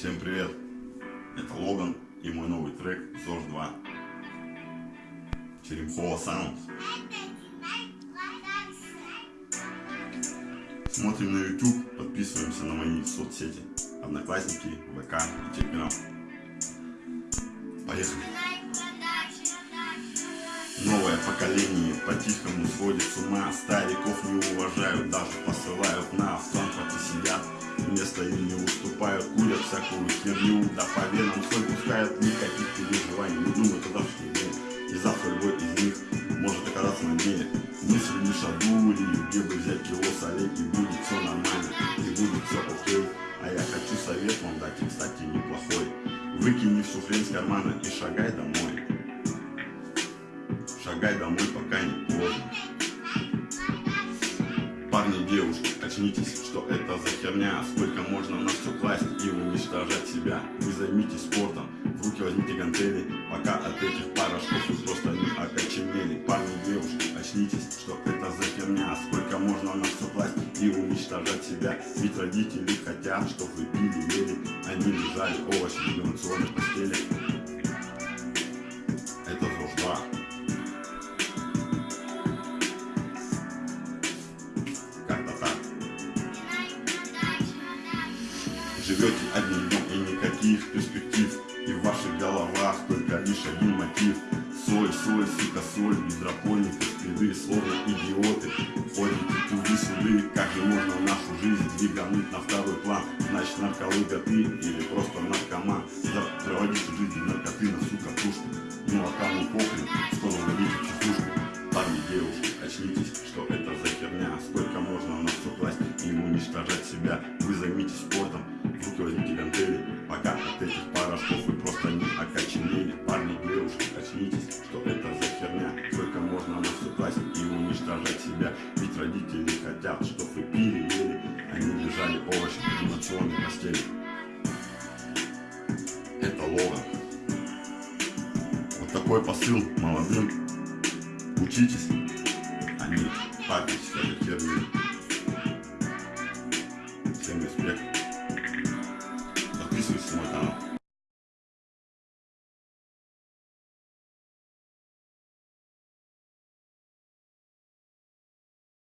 привет! Это Логан и мой новый трек ЗОЖ 2. Черемхова Саунд. Смотрим на YouTube, подписываемся на мои соцсети. Одноклассники, ВК и Телеграм. Поехали! Новое поколение по-тихому сводит с ума Стариков не уважают, даже посылают на автомат и сидят Место им не уступают, курят всякую херню Да по венам соль пускают, никаких переживаний. Не думают о завтрашнем дне И завтра любой из них может оказаться на дне Мысли лишь одну линию, где бы взять кило солей И будет все нормально, и будет все окей. А я хочу совет вам дать, и кстати неплохой. Выкини всю хрень с кармана и шагай домой. Шагай домой, пока не поздно. Парни, девушки, очнитесь, что это за херня? Сколько можно на все класть и уничтожать себя? Вы займитесь спортом, в руки возьмите гантели. Пока от этих порошков вы просто не окоченели. Парни, девушки, очнитесь, что это за херня? Сколько можно на все класть и уничтожать себя? Ведь родители хотят, чтобы вы пили, ели. Они лежали овощи в революционной постели живете днем и никаких перспектив. И в ваших головах только лишь один мотив. Соль, соль, сука, соль, гидропоника, спиды, словно идиоты. Ходите туды-сюды, как же можно нашу жизнь двигануть на второй план? Значит нарколыга ты или просто наркоман? Проводите жизнь наркотына, сука, пушку. Ну а кому похрен, угодите в психушку Парни, девушки, очнитесь, что это за херня? Сколько можно на все класть и уничтожать себя? Вы займитесь спортом, уничтожать себя Ведь родители хотят, чтоб вы пили, ели Они лежали овощи в анимационной постели. Это лога Вот такой посыл молодым. Учитесь, а парьтесь этой херней